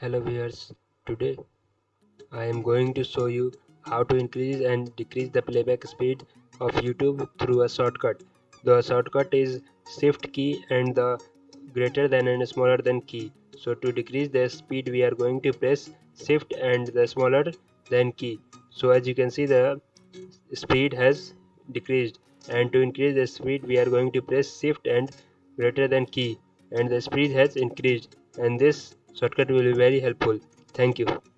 hello viewers today I am going to show you how to increase and decrease the playback speed of YouTube through a shortcut. The shortcut is shift key and the greater than and smaller than key. So to decrease the speed we are going to press shift and the smaller than key. So as you can see the speed has decreased. And to increase the speed we are going to press shift and greater than key. And the speed has increased. And this shortcut will be very helpful. Thank you